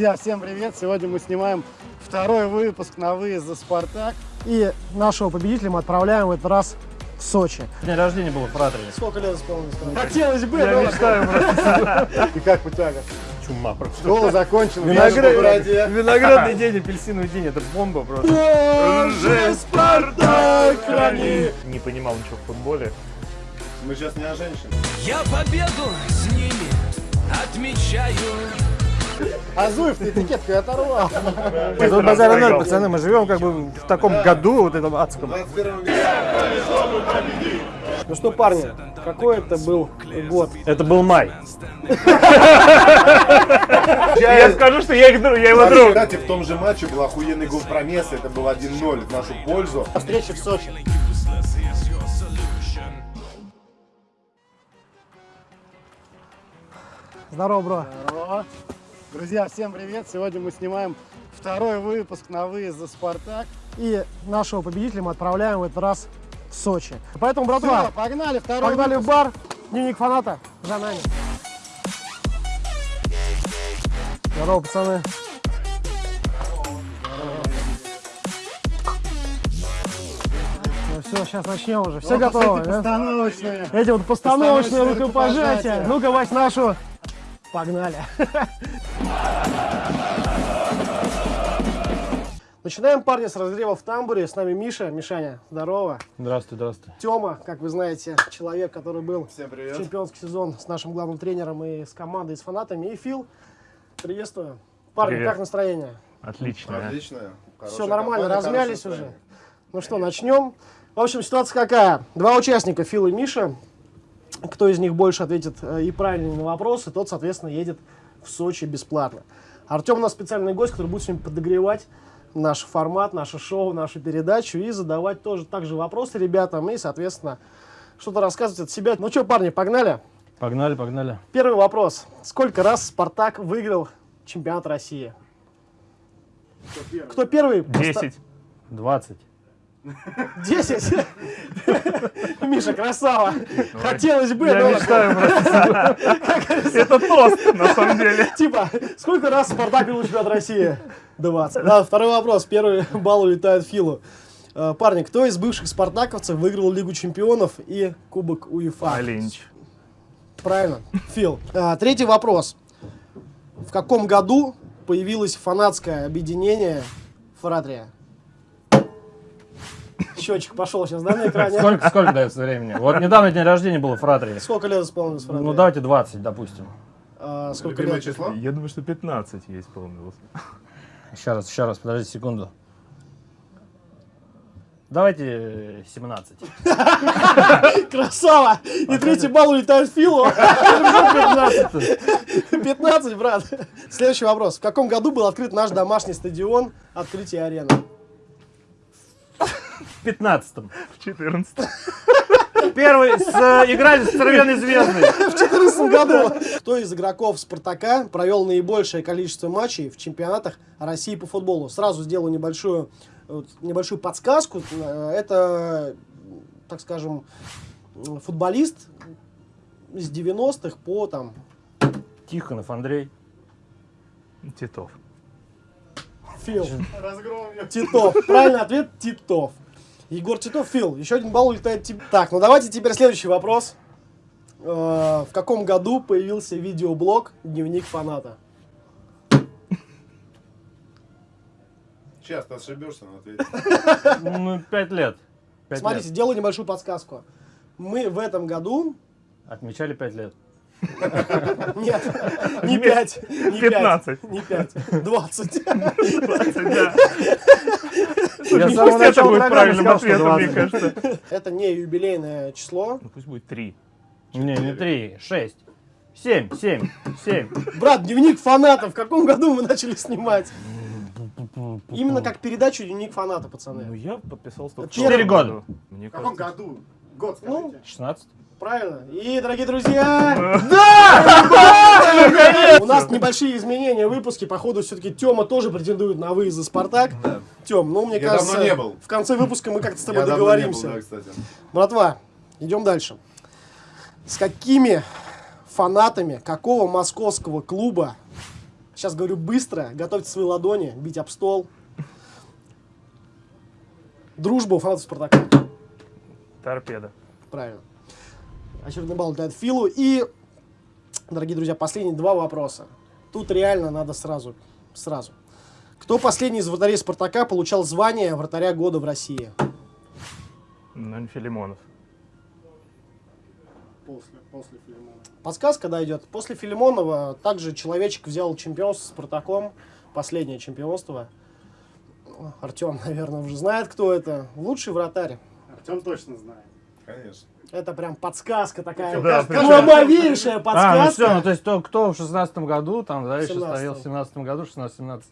Друзья, всем привет! Сегодня мы снимаем второй выпуск на выезд за «Спартак». И нашего победителя мы отправляем в этот раз в Сочи. День рождения был в Фратере. Сколько лет исполнилось? Хотелось бы, Я но- мечтаю просто. И как путяга? Чума просто. Школа закончена. Виноград. Виноградный день, апельсиновый день, это бомба просто. Боже, Спартак, храни! Не понимал ничего в футболе. Мы сейчас не о женщинах. Я победу с ними отмечаю. Азуев, ты этикетку оторвал. Тут базар ноль, пацаны, мы живем как бы в таком году вот этом адском. Ну что, парни, какой это был год? Это был май. Я скажу, что я их друг, я его Кстати, друг. Кстати, в том же матче был охуенный гол Промеса, это был 1-0 в нашу пользу. Встреча в Сочи. Здорово, бро. Здорово. Друзья, всем привет! Сегодня мы снимаем второй выпуск на выезд за «Спартак». И нашего победителя мы отправляем в этот раз в Сочи. Поэтому, братва, погнали, второй погнали в бар. Дневник фаната за нами. Здорово, пацаны. Ну все, сейчас начнем уже. Все Вот готовы, эти да? постановочные. Эти вот постановочные Постановочные рукопожатия. рукопожатия. Ну-ка, Вась, нашу. Погнали. Начинаем, парни, с разрыва в тамбуре. С нами Миша. Мишаня, здорово. Здравствуй, здравствуй. Тёма, как вы знаете, человек, который был Всем в привет. чемпионский сезон с нашим главным тренером и с командой, и с фанатами. И Фил, приветствую. Парни, Привет. как настроение? Отлично. Отлично. Все нормально, компания, размялись уже. Ну что, начнем. В общем, ситуация какая? Два участника, Фил и Миша. Кто из них больше ответит э, и правильно на вопросы, тот, соответственно, едет в Сочи бесплатно. Артем у нас специальный гость, который будет сегодня подогревать наш формат, наше шоу, нашу передачу и задавать тоже также вопросы ребятам и, соответственно, что-то рассказывать от себя. Ну что, парни, погнали? Погнали, погнали. Первый вопрос. Сколько раз Спартак выиграл чемпионат России? Кто первый? 10, 20. 10? Миша, красава. Хотелось бы, Я но... мечтаю. Это тост, на самом деле. Типа, сколько раз Спартак выиграл чемпионат России? 20. Да, второй вопрос. Первый балл улетает Филу. Э, Парни, кто из бывших спартаковцев выиграл Лигу чемпионов и Кубок УЕФА? Алинч. Правильно, Фил. А, Третий вопрос. В каком году появилось фанатское объединение Фратрия? Счетчик пошел сейчас, да, на экране? Сколько, сколько дается времени? Вот недавно день рождения было в Фратере. Сколько лет исполнилось Фратрия? Ну давайте 20, допустим. А, сколько Любимое лет? число? Я думаю, что 15 ей исполнилось. Еще раз, еще раз, подождите секунду. Давайте э, 17. Красава! И третий балл улетает Филу. 15, брат. Следующий вопрос. В каком году был открыт наш домашний стадион открытие арены? В 15 В 14. Первый с, э, играли с Червеной Звездой. В 2014 году. Кто из игроков Спартака провел наибольшее количество матчей в чемпионатах России по футболу? Сразу сделаю небольшую, небольшую подсказку. Э, Это, так скажем, футболист с 90-х по там Тихонов Андрей. Титов. Фил. Титов. Правильный ответ Титов. Егор Титов, Фил. Еще один балл улетает тебе. Так, ну давайте теперь следующий вопрос. Э, В каком году появился видеоблог «Дневник фаната»? Часто ошибешься, но ответь. Ну, 5 лет. Пять Смотрите, лет. делаю небольшую подсказку. Мы в этом году... Отмечали 5 лет. Нет, не 5, не 15. 5, не 5, 20. Да. Я с Пусть самого это начала правильным сказал, мне 20. кажется. Это не юбилейное число. Ну, Пусть будет 3. Не, не 3, 6. 7, 7, 7. Брат, дневник фаната. В каком году мы начали снимать? Именно как передачу дневник фаната, Ну, пацаны. я только в Четыре прошлом года. году. Мне В каком году? Год Ну, скажите. 16. Правильно. И, дорогие друзья, у нас небольшие изменения в выпуске. Походу, все-таки Тёма тоже претендует на выезд за Спартак. Тём, ну, мне кажется, давно не был. в конце выпуска мы как-то с тобой договоримся. да. Братва, идем дальше. С какими фанатами какого московского клуба Сейчас говорю быстро. Готовьте свои ладони, бить об стол. Дружба у фанатов Спартака. Торпеда. Правильно. Очередной балл дает Филу. И, дорогие друзья, последние два вопроса. Тут реально надо сразу. Сразу. Кто последний из вратарей Спартака получал звание вратаря года в России? Ну, не Филимонов. После, после Филимона. Подсказка, да, идет. После Филимонова также человечек взял чемпионство с Спартаком. Последнее чемпионство. Артем, наверное, уже знает, кто это. Лучший вратарь. Артем точно знает. Конечно. Это прям подсказка такая. Да, Глубовейшая А, ну подсказка. все, ну то есть то, кто в шестнадцатом году, там, да, еще 17-м. стоял в семнадцатом году, 16-17.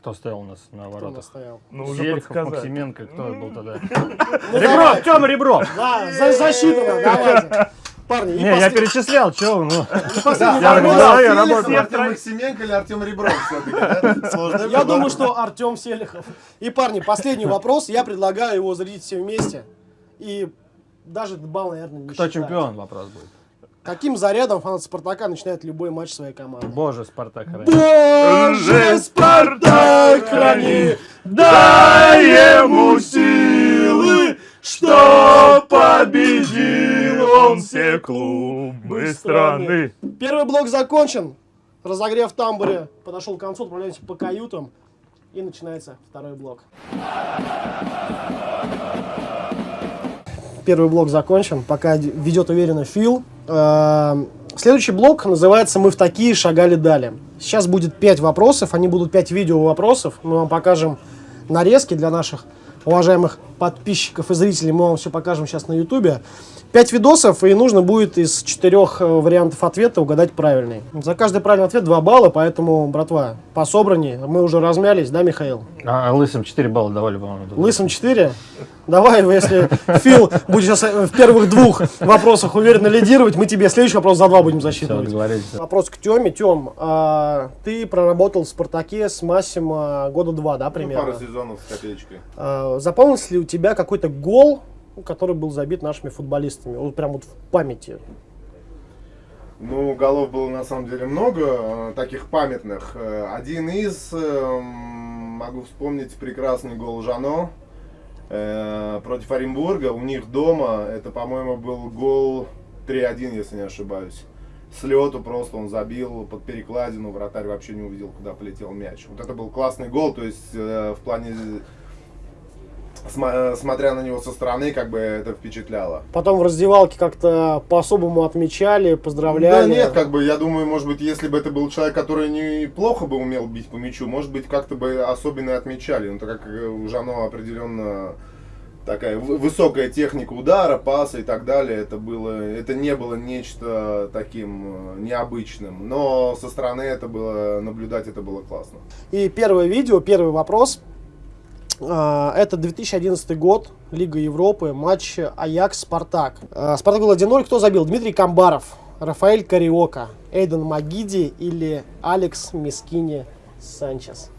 Кто стоял у нас на Кто воротах? Ну, уже Зелихов, подсказать. Максименко, кто был тогда? Ну, Ребро, давай. Тёма Ребро! Да, за- засчитано, давайте. Парни, Не, я перечислял, ну. последний Я вопрос. Да, я Селихов, работаю. Артем Максименко или Артем Ребров все-таки, Я думаю, что Артем Селихов. И, парни, последний вопрос. Я предлагаю его зарядить все вместе. И даже балл, наверное, не Кто считать. чемпион, вопрос будет. Каким зарядом фанат Спартака начинает любой матч своей команды? Боже, Спартак храни. Боже, Спартак храни, дай ему силы, что победил он все клубы страны. Первый блок закончен. Разогрев в тамбуре подошел к концу, отправляемся по каютам. И начинается второй блок. Первый блок закончен, пока ведет уверенно Фил. Эм, Следующий блок называется «Мы в такие шагали дали». Сейчас будет 5 вопросов, они будут 5 видео вопросов. Мы вам покажем нарезки для наших уважаемых подписчиков и зрителей. Мы вам все покажем сейчас на ютубе. 5 видосов, и нужно будет из четырех э, вариантов ответа угадать правильный. За каждый правильный ответ 2 балла, поэтому, братва, по собрании мы уже размялись, да, Михаил? А лысым 4 балла давали, по-моему. Лысым 4. Давай, если Фил будет сейчас э, в первых двух вопросах уверенно лидировать, мы тебе следующий вопрос за два будем Все, засчитывать. договорились. Вопрос к Теме. Тем, а, ты проработал в «Спартаке» с Массимо года два, да, Ну, примерно? Пару сезонов с копеечкой. А, запомнился ли у тебя какой-то гол, который был забит нашими футболистами? Вот прям вот в памяти. Ну, голов было на самом деле много, э, таких памятных. Э, Один из, э, могу вспомнить прекрасный гол Жано против Оренбурга. У них дома, это, по-моему, был гол 3-1, если не ошибаюсь. С просто он забил под перекладину, вратарь вообще не увидел, куда полетел мяч. Вот это был классный гол, то есть в плане, э, смотря на него со стороны, как бы это впечатляло. Потом в раздевалке как-то по-особому отмечали, поздравляли. Да нет, как бы, я думаю, может быть, если бы это был человек, который неплохо бы умел бить по мячу, может быть, как-то бы особенно отмечали. Ну, так как э, у Жано определенно такая вы- высокая техника удара, паса и так далее, это было, это не было нечто таким э, необычным. Но со стороны это было, наблюдать это было классно. И первое видео, первый вопрос. А, Это 2011 год, Лига Европы, матч Аякс-Спартак. А, Спартак был 1-0, кто забил? Дмитрий Камбаров, Рафаэль Кариока, Эйден Магиди или Алекс Мискини Санчес?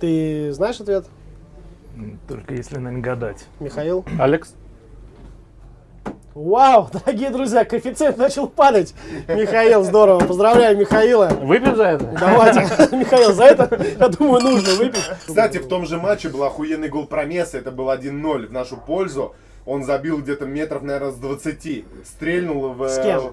Ты знаешь ответ, Только если, наверное, гадать. Михаил? Алекс? Вау, дорогие друзья, коэффициент начал падать. Михаил, здорово. Поздравляю Михаила. Выпьем за это? Давайте, Михаил, за это, я думаю, нужно выпить. Кстати, в том же матче был охуенный гол Промеса, это был 1-0 в нашу пользу. Он забил где-то метров, наверное, с 20. Стрельнул в... С кем?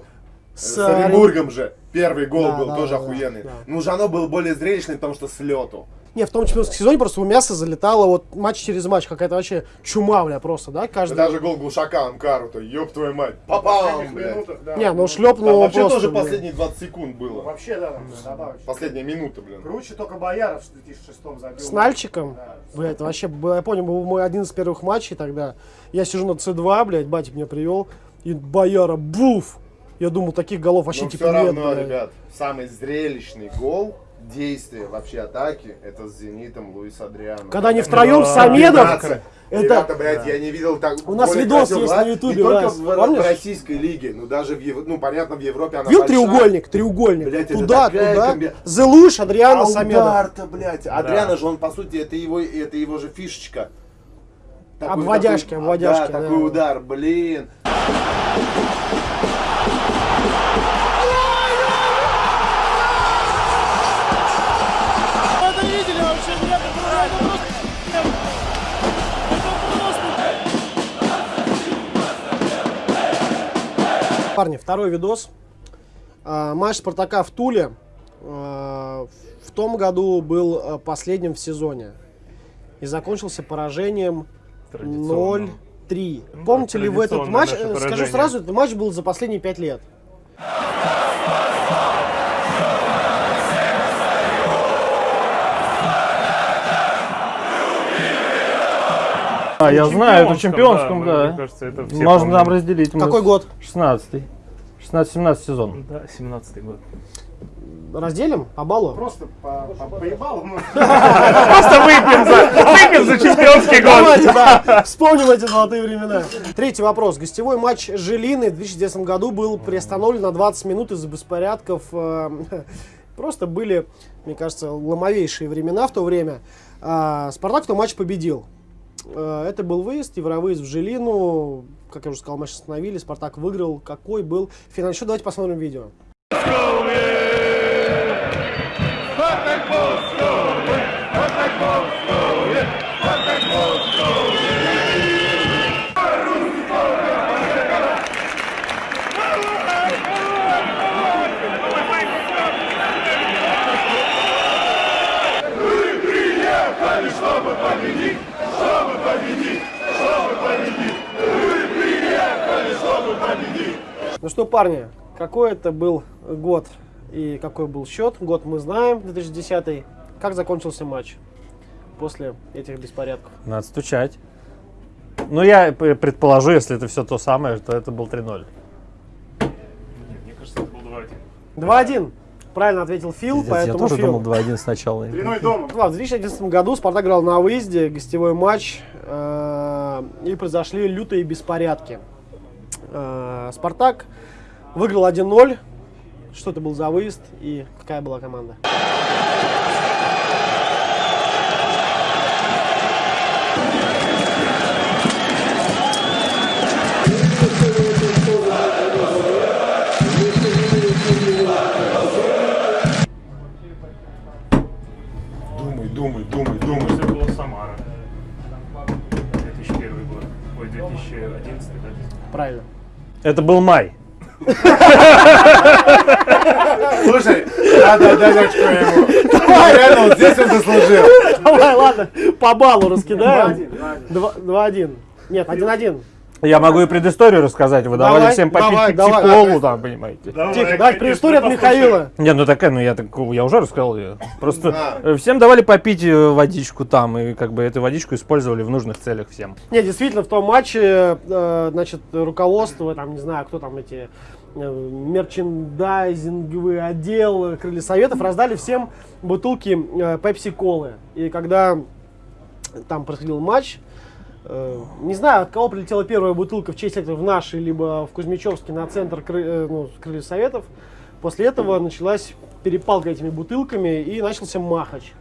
С, С Оренбургом же. Первый гол Да, был да, тоже да, охуенный. да. Ну, Жано был более зрелищный, потому что с лету. Не, в том чемпионском сезоне просто у мяса залетало вот матч через матч, какая-то вообще чума, бля, просто, да, каждый... Даже гол Глушака Амкару-то, ёб твою мать. Попал, блядь. Не, ну шлепнул вообще просто, тоже блин. последние 20 секунд было. Вообще, да, там добавочно. Последняя минута, блин. Круче только Бояров в 2006 забил. С Нальчиком? Да. Бля, это вообще, я помню, был мой один из первых матчей тогда. Я сижу на С2, блядь, батя меня привел, и Бояра, буф! Я думал, таких голов вообще Но типа все нет, равно, блядь. ребят, самый зрелищный гол действия вообще атаки, это с Зенитом Луис Адриано. Когда они втроем Да, с Самедом, 15. это... Ребята, блядь, я не видел так. У нас видос красивого есть на Ютубе, Не только в, в российской лиге, ну даже в Ев- ну понятно в Европе она большая. треугольник? Треугольник. Блядь, это туда, такая туда. комби- Зелуш, Адриано, А Самедов. блядь. Адриано же, он, по сути, это его, это его же фишечка. Обводяшки, такой- обводяшки, Да, да. такой удар, блин. Парни, второй видос. А, матч Спартака в Туле а, в том году был а, последним в сезоне. И закончился поражением Традиционно. 0-3. Ну, Помните ли вы этот матч? Скажу поражение. сразу, этот матч был за последние пять лет. А, я знаю, это чемпионском, чемпионском, да. Мне кажется, это все Можно нам разделить. Какой год? 16-й. 16-17 сезон. Да, 17-й год. Разделим по баллу? Просто по, по, поебалу. Просто выпьем за, выпьем за чемпионский год. Давайте, да, вспомним эти золотые времена. Третий вопрос. Гостевой матч Жилины в 2010 году был приостановлен на 20 минут из-за беспорядков. э, Просто были, мне кажется, ломовейшие времена в то время. А, Спартак в том матче победил. Э, Это был выезд, евровыезд в Жилину. Как я уже сказал, матч остановили, Спартак выиграл. Какой был финальный счет? Давайте посмотрим видео. Ну что, парни, какой это был год и какой был счет? Год мы знаем, 2010. Как закончился матч после этих беспорядков? Надо стучать. Ну, я предположу, если это все то самое, то это был 3-0. Мне кажется, это был 2-1. 2-1. Правильно ответил Фил, Пиздец, я поэтому тоже Фил. думал 2-1 сначала. Длиной дома. Да, в 2011 году Спартак играл на выезде, гостевой матч, э, и произошли лютые беспорядки. Э, Спартак выиграл 1-0. Что это был за выезд и какая была команда? Думай, думай, думай, думай. это была Самара. 2001 год. Ой, 2011, да? Правильно. Это был май. Слушай, надо дать очко ему. Реально, вот здесь он заслужил. Давай, ладно, по баллу раскидаем. 2-1, 2-1. Нет, 1-1. Я могу и предысторию рассказать. Вы давали всем попить давай, к давай. теплу, там, понимаете. Тихо, давай предыстория от Михаила. Не, ну такая, ну я так, я уже рассказал ее. Просто э, всем давали попить э, водичку там, и как бы эту водичку использовали в нужных целях всем. Не, действительно, в том матче, э, значит, руководство, там, не знаю, кто там эти э, мерчендайзинговый отдел э, Крылья Советов раздали всем бутылки пепси-колы. И когда там происходил матч, э, не знаю, от кого прилетела первая бутылка в честь этого в нашей, либо в Кузьмичевске на центр Кры- э, ну, Крылья Советов. После этого началась перепалка этими бутылками и начался махач.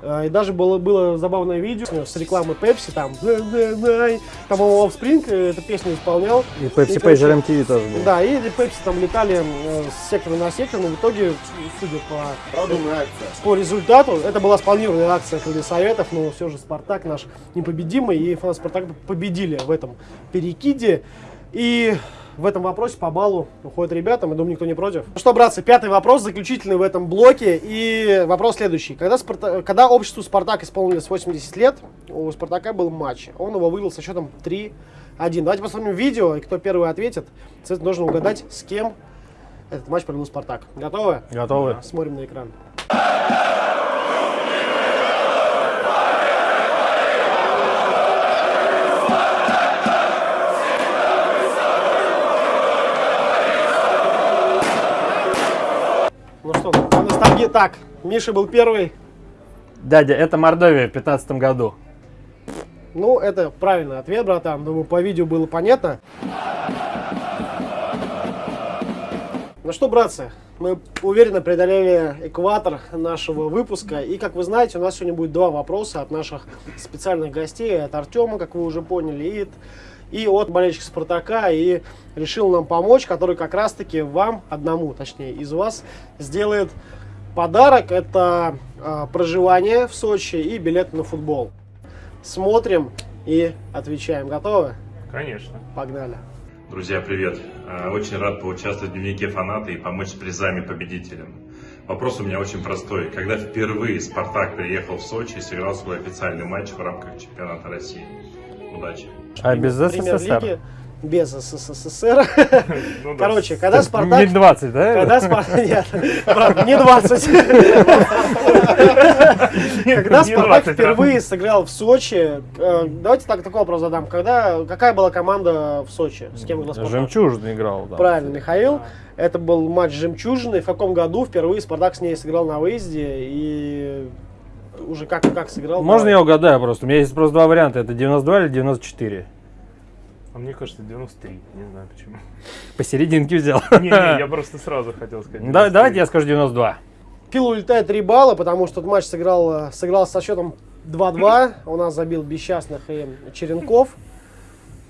Э, И даже было, было забавное видео с рекламы Пепси, там, там, по-моему, Offspring э, эту песню исполнял. И Pepsi Pager MTV тоже был. Да, и Пепси там летали э, с сектора на сектор, но в итоге, судя по, по результату, это была спланированная акция Советов, но все же Спартак наш непобедимый, и фанаты Спартака победили в этом перекиде. И в этом вопросе по баллу уходят ребята, мы думаю, никто не против. Ну что, братцы, пятый вопрос, заключительный в этом блоке. И вопрос следующий. Когда, Спарта- когда обществу Спартак исполнилось 80 лет, у Спартака был матч. Он его выиграл со счетом 3-1. Давайте посмотрим видео, и кто первый ответит, соответственно, должен угадать, с кем этот матч провел Спартак. Готовы? Готовы? Смотрим на экран. По ностальгии так. Миша был первый. Дядя, это Мордовия в 15 году. Ну, это правильный ответ, братан. Думаю, по видео было понятно. Ну что, братцы, мы уверенно преодолели экватор нашего выпуска. И, как вы знаете, у нас сегодня будет два вопроса от наших специальных гостей. От Артема, как вы уже поняли, и, и от болельщика Спартака. И решил нам помочь, который как раз-таки вам, одному, точнее, из вас, сделает подарок. Это а, проживание в Сочи и билет на футбол. Смотрим и отвечаем. Готовы? Конечно. Погнали. Друзья, привет! Э, Очень рад поучаствовать в дневнике фаната и помочь с призами победителям. Вопрос у меня очень простой. Когда впервые Спартак приехал в Сочи и сыграл свой официальный матч в рамках чемпионата России? Удачи! А без СССР? Без СССР. Ну да. Короче, когда Спартак... Не 20, да? Когда Спартак... Нет, брат, не 20. Когда Спартак 20, впервые сыграл в Сочи, э, давайте так такой вопрос задам. Когда, какая была команда в Сочи? С кем играл Спартак? Жемчужин играл, да. Правильно, Михаил. Это был матч «Жемчужины». В каком году впервые Спартак с ней сыграл на выезде и уже как, как сыграл? Можно я угадаю просто? У меня есть просто два варианта. Это 92 или 94. А мне кажется, 93. Не знаю почему. Посерединке взял. Не-не, я просто сразу хотел сказать. Да, 93. давайте я скажу 92. Фил улетает 3 балла, потому что этот матч сыграл, э, сыграл со счетом 2-2. У нас забил Бесчастных и Черенков.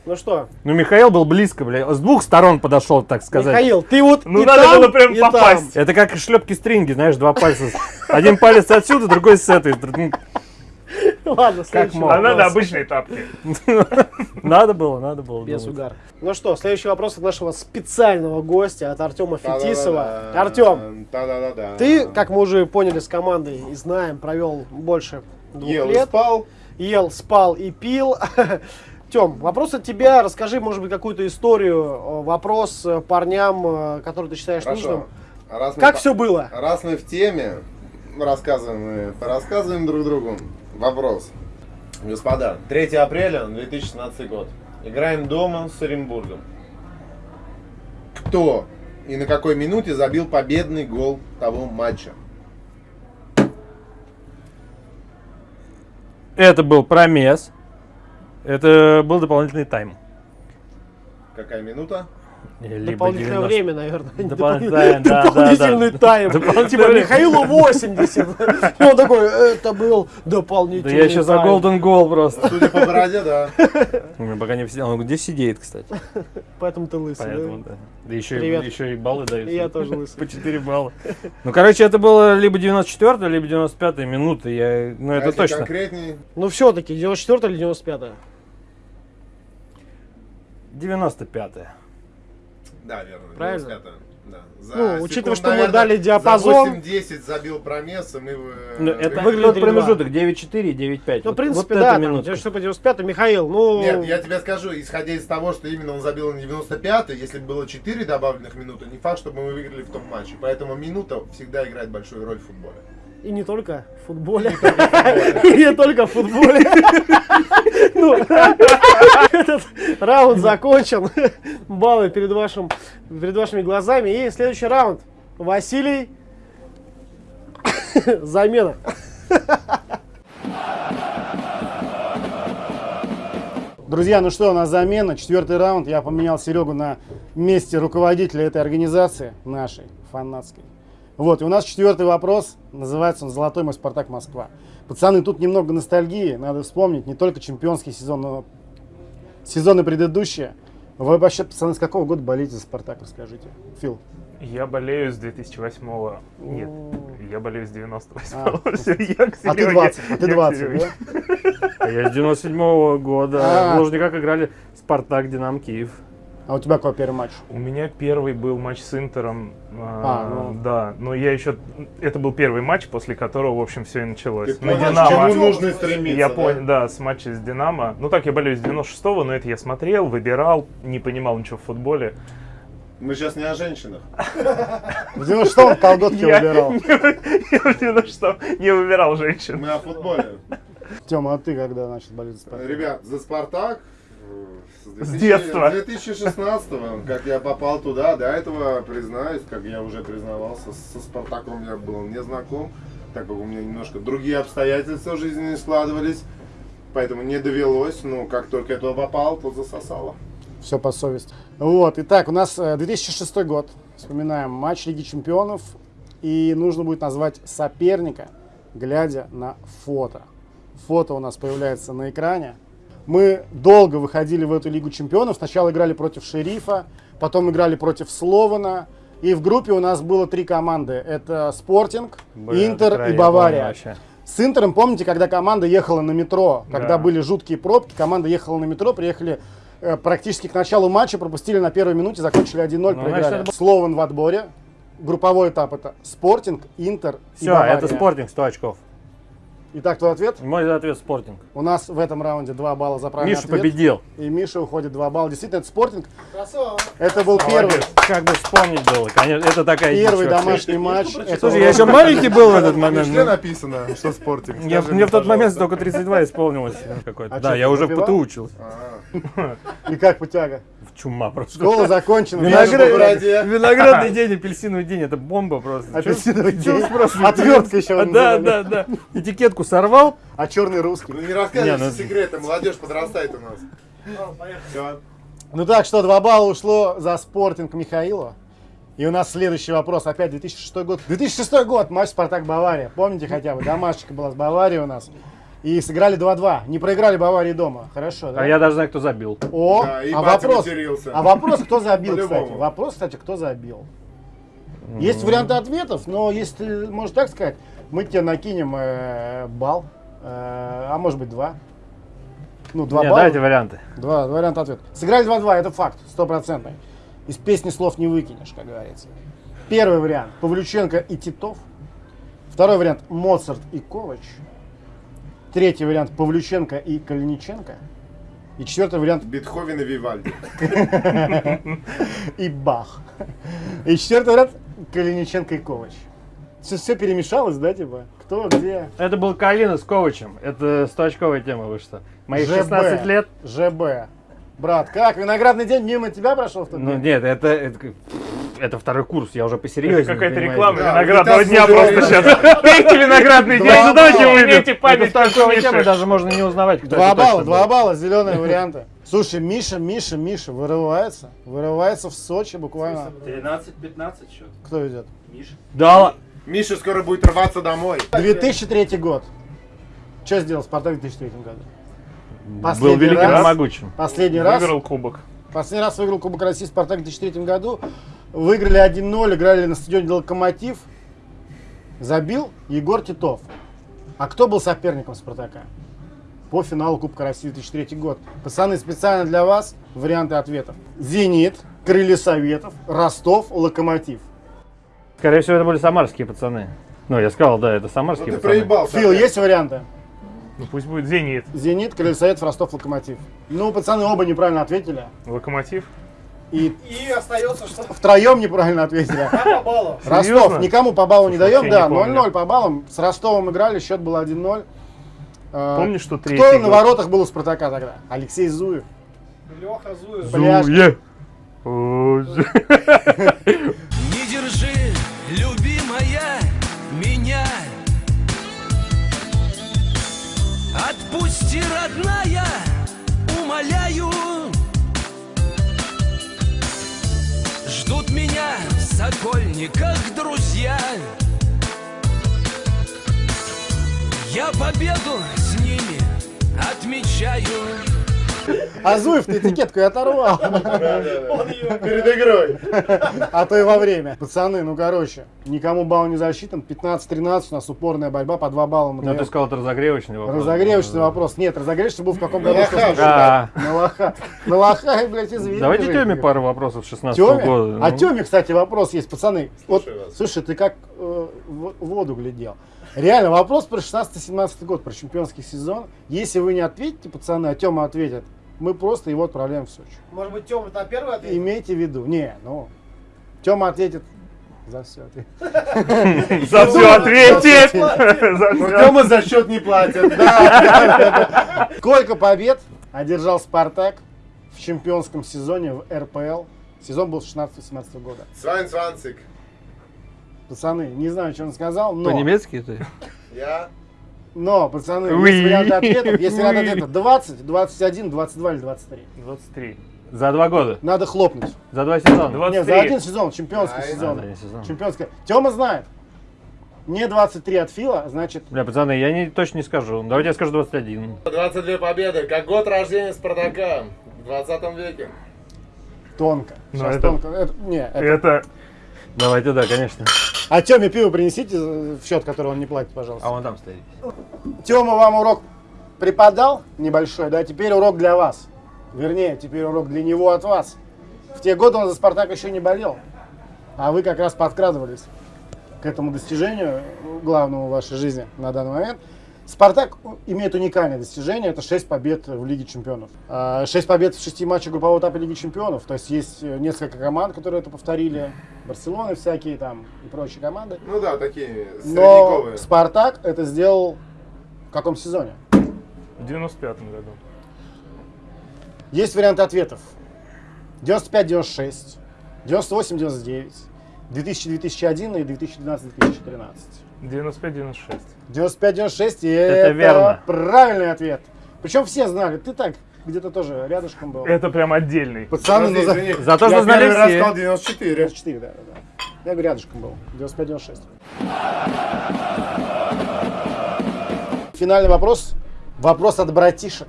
Ну что, Ну, Михаил был близко, бля. С двух сторон подошел, так сказать. Михаил, ты вот Ну, и надо там, было прям и там. попасть. Это как шлепки стринги, знаешь, два пальца. Один палец отсюда, другой с этой. Ну, Ладно, следующий мог? А надо обычные тапки. Надо было, надо было. Без угара. Ну что, следующий вопрос от нашего специального гостя, от Артема Фетисова. Артем, ты, как мы уже поняли с командой и знаем, провел больше двух Ел лет. спал. ел, спал и пил. Тем, вопрос от тебя. Расскажи, может быть, какую-то историю, э, вопрос э, парням, э, который ты считаешь нужным. Хорошо. Раз мы Как по- все было? Раз мы в теме, рассказываем, мы рассказываем друг другу. Вопрос. Господа, 3 апреля 2016 год. Играем дома с Оренбургом. Кто и на какой минуте забил победный гол того матча? Это был промес. Это был дополнительный тайм. Какая минута? Либо Дополнительное 90. время, наверное. Дополнительное, да, да, Дополнительный да. тайм. Дополнительное Типа время. Михаилу 80. И он такой, это был Да дополнительный я еще за тайм». Golden Goal просто. Судя по бороде, да. Пока не все. Он где сидит, кстати. Поэтому ты лысый. Поэтому, да? да. Да еще, и- Привет. еще и баллы дают. Я тоже лысый. По 4 балла. Ну, короче, это было либо 94 либо 95 минута. Я, ну, это точно. конкретней, Ну все-таки, 94 или 95 95 да, верно. Правильно? 95-е, Да. За Ну, учитывая, что мы наверное, дали диапазон. За 8-10 забил промес, и мы... э, Ну, это выглядит тот 3-2. промежуток 9-4 и 9-5. Ну, в принципе, вот да, там, минутка. 94 95 Михаил, ну... Нет, я тебе скажу, исходя из того, что именно он забил на 95 если бы было 4 добавленных минуты, не факт, чтобы мы выиграли в том матче. Поэтому минута всегда играет большую роль в футболе. И не только в футболе. И не только в футболе. Ну, этот раунд закончен. Баллы перед вашим, перед вашими глазами. И следующий раунд. Василий. Замена. Друзья, ну что, у нас замена. Четвертый раунд. Я поменял Серегу на месте руководителя этой организации, нашей, фанатской. Вот, и у нас четвертый вопрос. Называется он «Золотой мой Спартак Москва». Пацаны, тут немного ностальгии. Надо вспомнить не только чемпионский сезон, но сезоны предыдущие. Вы вообще, пацаны, с какого года болеете за Спартак, расскажите. Фил. Я болею с 2008 Нет, я болею с 98 А. Всё, я к А ты Серёге. 20, а ты Я к 20, Серёге. да? А Я с 97 года. А. В Лужниках играли Спартак, Динамо, Киев. А у тебя какой первый матч? У меня первый был матч с Интером. А, а, ну. Да, но я еще... Это был первый матч, после которого, в общем, все и началось. Ты На понял, к Динамо. чему нужно стремиться, Я да? понял, да, с матча с Динамо. Ну так, я болею с 96-го, но это я смотрел, выбирал, не понимал ничего в футболе. Мы сейчас не о женщинах. В 96-м колготки Я выбирал. Я в 96-м не выбирал женщин. Мы о футболе. Тёма, а ты когда начал болеть за Спартак? Ребят, за Спартак э, С детства. 2016 как я попал туда, до этого, признаюсь, как я уже признавался, со Спартаком я был не знаком, так как у меня немножко другие обстоятельства в жизни не складывались, поэтому не довелось, но как только я туда попал, то засосало. Все по совести. Вот, итак, у нас э, 2006 год. Вспоминаем матч Лиги Чемпионов. И нужно будет назвать соперника, глядя на фото. Фото у нас появляется на экране. Мы долго выходили в эту Лигу Чемпионов. Сначала играли против Шерифа, потом играли против Слована. И в группе у нас было три команды. Это Спортинг, Блин, Интер это и Бавария. вообще. С Интером, помните, когда команда ехала на метро, когда Да. были жуткие пробки, команда ехала на метро, приехали э, практически к началу матча пропустили на первой минуте, закончили 1-0, Ну, значит, проиграли. это Слован в отборе. Групповой этап это Спортинг, Интер и Все, Бавария. это спортинг 100 очков. Итак, твой ответ? Мой ответ спортинг. У нас в этом раунде 2 балла за правильный Миша ответ. победил. И Миша уходит 2 балла. Действительно, это спортинг. Красава. Это был первый, Как бы вспомнить было, конечно, это такая первый вообще. домашний матч. Слушай, я еще маленький был в этот момент. Мишле ну. написано, что. Мне, Скажи мне в тот пожалуйста. момент только 32 исполнилось какой-то. А да, я уже в? ПТУ учился. И как путяга? В чума просто. Школа закончена. Виноград-. Виноградный день, апельсиновый день, это бомба просто. Апельсиновый день. Отвертка еще Да, да, да. Этикетку сорвал. А черный русский. Ну не рассказывай Не, ну- секреты, молодежь подрастает у нас. Ну так что, 2 балла ушло за спортинг Михаилу. И у нас следующий вопрос. Опять 2006 год. 2006 год, матч Спартак-Бавария. Помните хотя бы? Домашечка была с Баварией у нас. И сыграли 2-2. Не проиграли Баварии дома. Хорошо, да? А я даже знаю, кто забил. О, Да, а вопрос, матерился. а вопрос, кто забил, кстати. Вопрос, кстати, кто забил. Есть варианты ответов, но если ты можешь так сказать, мы тебе накинем э, балл, э, а может быть два. Ну, два Не, балла. дайте варианты. Два, два варианта ответа. Сыграли 2-2, это факт, стопроцентный. Из песни слов не выкинешь, как говорится. Первый вариант Павлюченко и Титов. Второй вариант Моцарт и Ковач. Третий вариант Павлюченко и Калиниченко. И четвертый вариант Бетховен и Вивальди. и Бах. И четвертый вариант Калиниченко и Ковач. Все, все перемешалось, да, типа? Кто, где? Это был Калина с Ковачем. Это 100-очковая тема вышла. Мои ЖБ. 16 лет. ЖБ. Брат, как? Виноградный день мимо тебя прошел в тот Ну день? нет, это, это, это второй курс, я уже посерьезнее. Какая-то понимаете. реклама Да, виноградного дня просто сейчас. Пейте виноградный день, Два ну давайте Это память как 100-очковая тема, Миша. даже можно не узнавать, кто Два это балла, два балла, зеленые варианты. Слушай, Миша, Миша, Миша вырывается. Вырывается в Сочи буквально. 13-15 счет. Кто идет? Миша. Да, Миша скоро будет рваться домой. 2003 год. Что сделал Спартак в 2003 году? был Последний великим и раз, могучим. последний раз, Выиграл кубок. последний раз выиграл Кубок России Спартак в 2003 году. Выиграли 1-0, играли на стадионе Локомотив. Забил Егор Титов. А кто был соперником Спартака? По финалу Кубка России 2003 год. Пацаны, специально для вас варианты ответов. Зенит, Крылья Советов, Ростов, Локомотив. Скорее всего, это были самарские пацаны. Ну, я сказал, да, это Ну самарские ты пацаны. проебался. Фил, есть варианты? Ну пусть будет Зенит. Зенит, Крылья Советов, Ростов, Локомотив. Ну, пацаны оба неправильно ответили. Локомотив. И И остается что? втроем неправильно ответили. По баллу. Ростов, Серьезно? никому по баллу не Слушай, даем, вообще да, не помню. 0-0 по баллам. С Ростовом играли, счет был 1-0. Э, Помнишь, что третий Кто на год? воротах был у Спартака тогда? Алексей Зуев. Леха Зуев. Пляж. Отпусти, родная, умоляю. Ждут меня в Сокольниках друзья. Я победу с ними отмечаю А Зуев ты этикетку и оторвал. Перед игрой. А то и во время. Пацаны, ну короче, никому балл не засчитан. 15-13 у нас упорная борьба, по 2 балла мы Ну, ты сказал, это разогревочный вопрос. Разогревочный вопрос. Нет, разогревочный был в каком году? На лоха. На лоха, блядь, извини. Давайте. Теме пару вопросов 16 Тёме? года. А Ну. Тёме, кстати, вопрос есть, пацаны. Вот, слушай, ты как э, в воду глядел. Реально, вопрос про 16-17 год, про чемпионский сезон. Если вы не ответите, пацаны, а Тёма ответит, мы просто его отправляем в Сочи. Может быть, Тёма на первый ответ? Имейте в виду. Не, ну, Тёма ответит за все. За все ответит! Ну. Тёма за счет не платит. Сколько побед одержал Спартак в чемпионском сезоне в РПЛ? Сезон был 16-17 года. Свайн Сванцик. Пацаны, не знаю, что он сказал, но... По-немецки ты? Я. Но, пацаны, Уи. есть варианты ответов. Есть варианты Уи. ответов 20, 21, 22 или 23. 23. За два года. Надо хлопнуть. За два сезона. 23. Нет, за один сезон, чемпионский А, сезон. да, один сезон. Чемпионский. Тёма знает. Не 23 от Фила, значит, Бля, пацаны, я не, точно не скажу. Давайте я скажу 21. 22 победы. Как год рождения Спартака. В 20 веке. тонко. Ну, Сейчас это- тонко. Это- не, это- Это Давайте, да, конечно. А Тёме пиво принесите в счет, который он не платит, пожалуйста. А он там стоит. Тёма вам урок преподал небольшой, да? Теперь урок для вас. Вернее, теперь урок для него от вас. В те годы он за Спартак еще не болел. А вы как раз подкрадывались к этому достижению, главному в вашей жизни на данный момент. Спартак имеет уникальное достижение, это 6 побед в Лиге Чемпионов. 6 побед в 6 матчах группового этапа Лиги Чемпионов. То есть есть э, несколько команд, которые это повторили. Барселона всякие там и прочие команды. Ну да, такие Но средневековые. Спартак это сделал в каком сезоне? В 95-м году. Есть варианты ответов. 95-96, 98-99, 2000-2001 и 2012-2013. 95-96. 95-96 и это, верно. правильный ответ. Причем все знали. Ты так где-то тоже рядышком был. Это прям отдельный. Пацаны, ну, за... То, я что знали все. сказал 94. 94, да, да, да. Я говорю, рядышком был. 95-96. Финальный вопрос. Вопрос от братишек.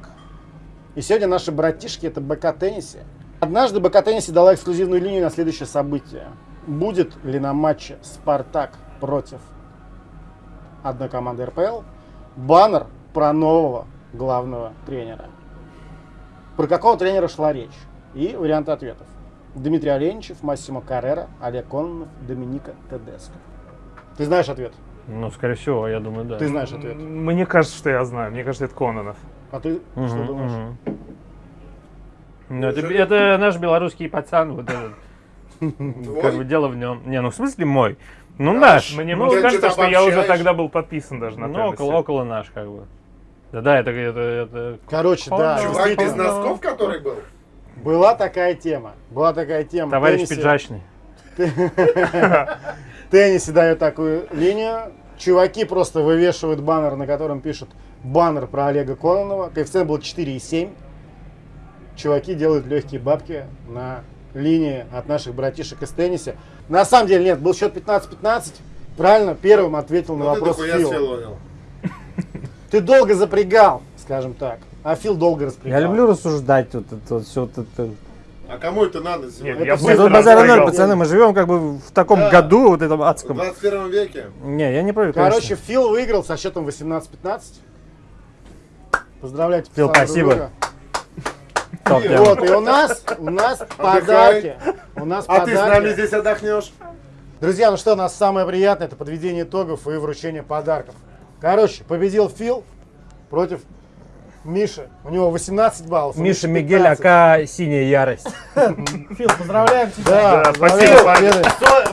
И сегодня наши братишки это БК Теннисе. Однажды БК Теннисе дала эксклюзивную линию на следующее событие. Будет ли на матче Спартак против одной команды РПЛ баннер про нового главного тренера? Про какого тренера шла речь? И варианты ответов. Дмитрий Оленичев, Массимо Каррера, Олег Кононов, Доминика Тедеско. Ты знаешь ответ? Ну, скорее всего, я думаю, да. Ты знаешь ответ. Мне кажется, что я знаю. Мне кажется, это Кононов. А ты Мгм, что думаешь? мгм. Ну, это, это наш белорусский пацан, вот этот. Как бы дело в нем. Не, ну в смысле мой. Ну наш. Мне ну, кажется, что я уже тогда был подписан даже на ну, около, около наш, как бы. Да, да, это, это, это Короче, да, Чувак без действительно, носков, который был? была такая тема. Была такая тема. Товарищ теннисе- пиджачный. Теннисе дают такую линию. Чуваки просто вывешивают баннер, на котором пишут баннер про Олега Кононова. Коэффициент был 4,7. Чуваки делают легкие бабки на линии от наших братишек из теннисе. На самом деле нет, был счет 15-15. Правильно, первым ответил на Ну ты вопрос дохуя Фил. Ты долго запрягал, скажем так. А Фил долго распрягал. Я люблю рассуждать тут, это, вот все это. А кому это надо Нет, сегодня? я Это Нет, быстро тут базара ноль, распрягал. пацаны, мы живем как бы в таком Да. году, вот этом В адском. 21 веке. Не, я не против, Короче, конечно. Фил выиграл со счетом 18-15. Поздравляйте, Фил, спасибо. друга. Топ тема. Вот, и у нас, у нас подарки. У нас А ты с нами подарки. здесь отдохнешь? Друзья, ну что, у нас самое приятное, это подведение итогов и вручение подарков. Короче, победил Фил против Миши. У него 18 баллов. Миша Мигель, 15. ака синяя ярость. Фил, поздравляем тебя. Да, спасибо.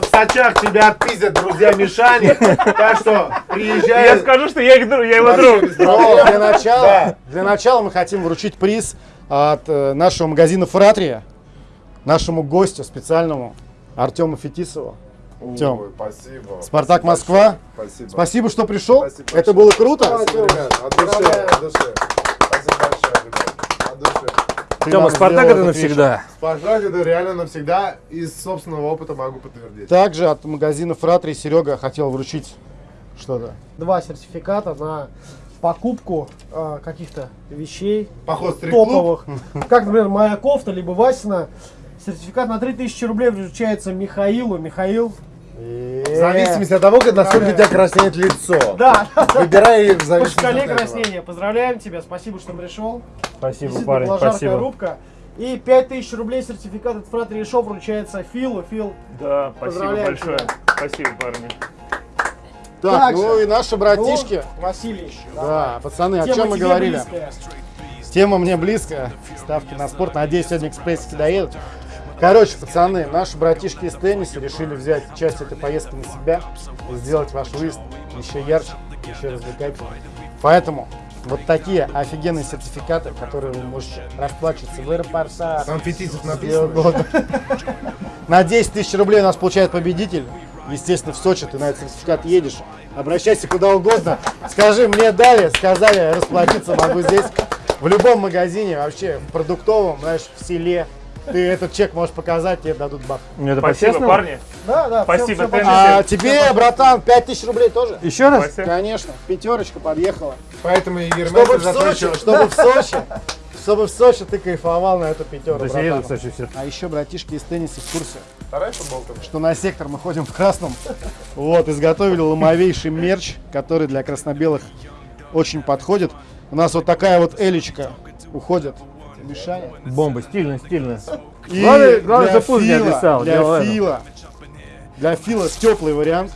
В Сочах тебя отпиздят друзья Мишани. Так что приезжай. Я скажу, что я, их я его друг. для начала, для начала мы хотим вручить приз от э, нашего магазина Фратрия, нашему гостю специальному Артему Фетисову. Ой, спасибо. Спартак Спасибо Москва. Спасибо. Спасибо, что пришел. Спасибо Это большое. было круто. Спасибо, ребят. От души, от души. Спасибо большое, ребят. От души. Тема, Спартак это навсегда. Спартак это реально навсегда. Из собственного опыта могу подтвердить. Также от магазина Фратрий Серега хотел вручить что-то. Два сертификата на покупку э, каких-то вещей Поход топовых. Как, например, моя кофта, либо Васина. Сертификат на 3000 рублей вручается Михаилу. Михаил. В зависимости от того, как- насколько у тебя краснеет лицо. Да, Выбирай в зависимости от этого. краснения. Поздравляем тебя, спасибо, что пришел. Спасибо, парень, спасибо. рубка. И 5000 рублей сертификат от Фратри Шоу вручается Филу. Фил, Да, спасибо большое. тебя. Спасибо, парни. Так, Также. ну и наши братишки. ну, Василий. Да, пацаны, о Тема чем мы говорили? близкая. Тема мне близкая. Ставки на спорт. Надеюсь, сегодня экспрессики доедут. Короче, пацаны, наши братишки из тенниса решили взять часть этой поездки на себя и сделать ваш выезд еще ярче, еще развлекательнее. Поэтому вот такие офигенные сертификаты, которые вы можете расплачиваться в аэропортах. Там Фетисов где написано. угодно. На 10 тысяч рублей у нас получает победитель. Естественно, в Сочи ты на этот сертификат едешь. Обращайся куда угодно. Скажи, мне дали, сказали, расплатиться могу здесь. В любом магазине, вообще, в продуктовом, знаешь, в селе. Ты этот чек можешь показать, тебе дадут. Ну, это Спасибо, парни. Да, да. Спасибо, Теннис. понятно. А тебе, братан, 5 тысяч рублей тоже? Еще раз? Спасибо. Конечно, пятерочка подъехала. Поэтому и Чтобы Ермесов в Сочи, что- чтобы в Сочи, чтобы в Сочи ты кайфовал на эту пятерку, братан. кстати, все. А еще, братишки из тенниса в курсе, Вторая футболка. что на сектор мы ходим в красном. Вот, изготовили ломовейший мерч, который для красно-белых очень подходит. У нас вот такая вот элечка уходит Мишаня. Бомба, стильно, стильно. И Главное- главное, для не Фила, описал, Для. Фила. Для Фила теплый вариант.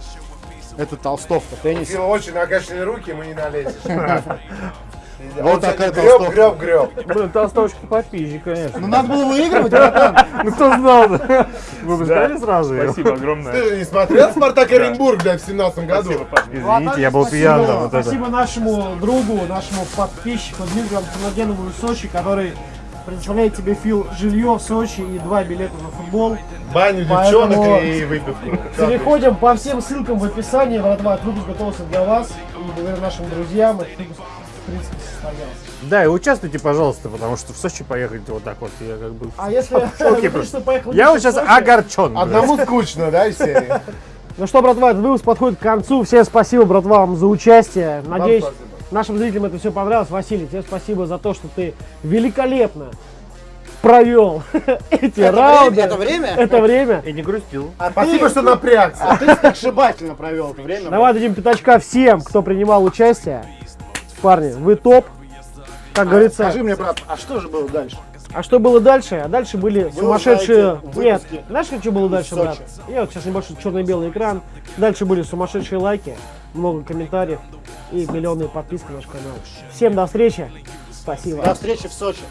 Это толстовка теннис. Фил очень накачанные руки, ему не налезешь. Вот такая греб, толстовка. греб, греб. Блин, толстовочка попизжи, конечно. Ну надо было выигрывать, братан. Ну кто знал? Вы бы сказали сразу? Спасибо огромное. Ты же не смотрел Спартак Оренбург, блядь, в семнадцатом году? Извините, я был пьян это. Спасибо нашему другу, нашему подписчику Дмитрию Антоногенову из Сочи, который предоставляет тебе, Фил, жилье в Сочи и два билета на футбол. Баню Поэтому- девчонок и выпивку. Переходим по всем ссылкам в описании. Братва, этот выпуск готовился для вас. И благодаря нашим друзьям этот выпуск, в принципе. Да, и участвуйте, пожалуйста, потому что в Сочи поехать вот так вот, я как бы... А если ты Я вот сейчас огорчен. Одному скучно, да, из серии? Ну что, братва, этот выпуск подходит к концу. Всем спасибо, братва, вам за участие. Надеюсь, нашим зрителям это все понравилось. Василий, тебе спасибо за то, что ты великолепно провел эти раунды. это время? Это время. И не грустил. А Спасибо, что напрягся. А ты сногсшибательно провел это время. Давай дадим пятачка всем, кто принимал участие. Парни, вы топ. Как говорится, Скажи мне, брат, а что же было дальше? а что было дальше? А дальше были сумасшедшие... узнаете в Нет, знаешь, что было дальше, брат? Я вот сейчас небольшой черно-белый экран. Дальше были сумасшедшие лайки, много комментариев и миллионные подписки на наш канал. Всем до встречи. Спасибо. До встречи в Сочи.